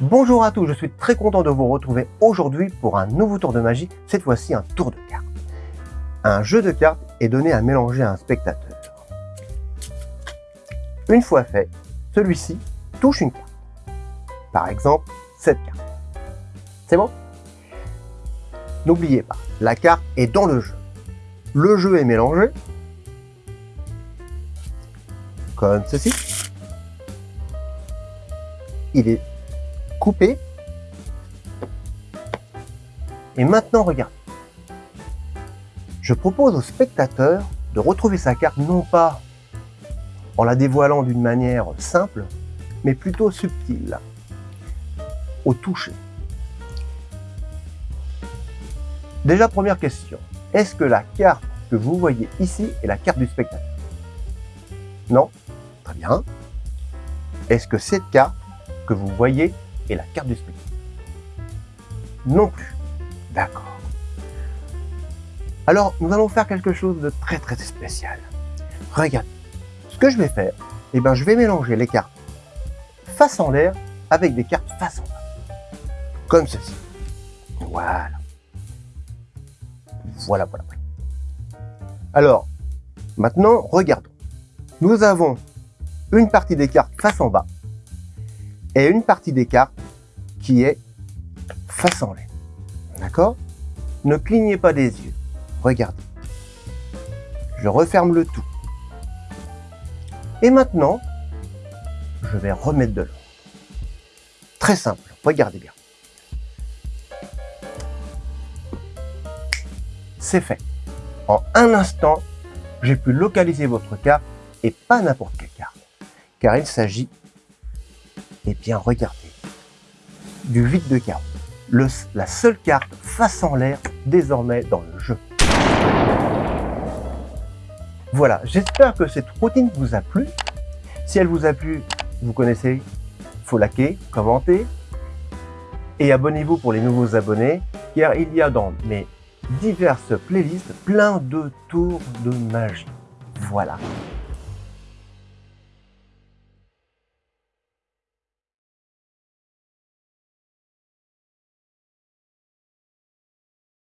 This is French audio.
Bonjour à tous, je suis très content de vous retrouver aujourd'hui pour un nouveau tour de magie, cette fois-ci un tour de cartes. Un jeu de cartes est donné à mélanger à un spectateur. Une fois fait, celui-ci touche une carte. Par exemple, cette carte. C'est bon? N'oubliez pas, la carte est dans le jeu. Le jeu est mélangé, comme ceci. Il est coupé. Et maintenant, regarde. Je propose au spectateur de retrouver sa carte non pas en la dévoilant d'une manière simple, mais plutôt subtile, au toucher. Déjà, première question. Est-ce que la carte que vous voyez ici est la carte du spectateur? Non? Très bien. Est-ce que cette carte que vous voyez et la carte du spectacle. Non plus. D'accord. Alors, nous allons faire quelque chose de très très spécial. Regarde, ce que je vais faire, eh ben, je vais mélanger les cartes face en l'air avec des cartes face en bas. Comme ceci. Voilà. Voilà, voilà. Alors, maintenant, regardons. Nous avons une partie des cartes face en bas et une partie des cartes qui est face en l'air. D'accord? Ne clignez pas des yeux. Regardez. Je referme le tout. Et maintenant, je vais remettre de l'ordre. Très simple, regardez bien. C'est fait. En un instant, j'ai pu localiser votre carte et pas n'importe quelle carte. Car il s'agit, eh bien regardez, du vide de carte. la seule carte face en l'air désormais dans le jeu. Voilà, j'espère que cette routine vous a plu. Si elle vous a plu, vous connaissez, faut liker, commenter et abonnez-vous pour les nouveaux abonnés car il y a dans mes diverses playlists plein de tours de magie. Voilà.